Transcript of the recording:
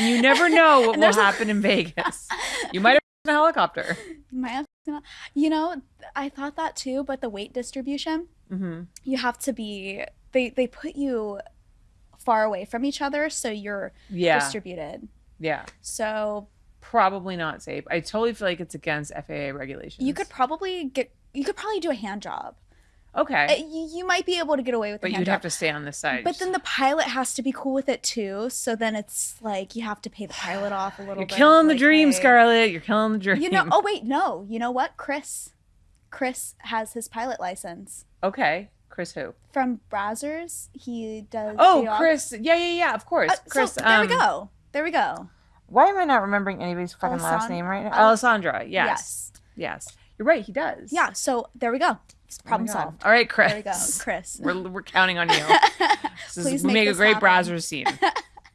and you never know what will happen in Vegas. You might have a helicopter. My ass- you know, I thought that too, but the weight distribution, hmm you have to be they they put you far away from each other so you're Yeah, distributed. yeah. So Probably not safe. I totally feel like it's against FAA regulations. you could probably get you could probably do a hand job. Uh, okay, You, you might be able to get away with a but hand you'd job. have to stay on this side. But then the pilot has to be cool with it too. So then it's like you have to pay the pilot off a little bit. you're bit. killing the like, dream, hey- Scarlett. You're killing the dream. You know, oh wait, no. You know what? Chris. Chris has his pilot license. Okay, Chris who? From Brazzers, he does Oh, the op- Chris. Yeah, yeah, yeah. Of course, Uh, Chris. so there we um, go. There we go. Why am I not remembering anybody's fucking last name right now? Al- Alessandra. Yes. yes, You're right. He does. Yeah, so there we go. It's Oh problem solved. All right, Chris. There we go. Chris. We're, we're counting on you. This is, Please we make make a this great happen. browser scene.